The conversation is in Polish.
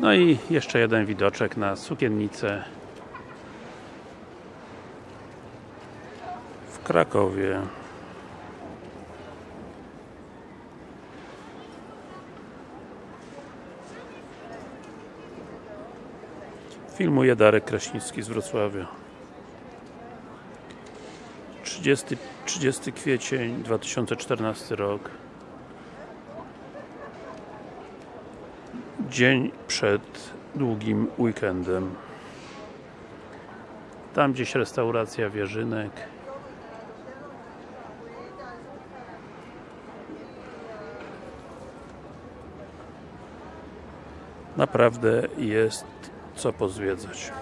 No i jeszcze jeden widoczek na sukiennicę w Krakowie. Filmuje Darek Kraśnicki z Wrocławia. 30, 30 kwiecień 2014 rok. Dzień przed długim weekendem. Tam gdzieś restauracja Wierzynek. Naprawdę jest co pozwiedzać.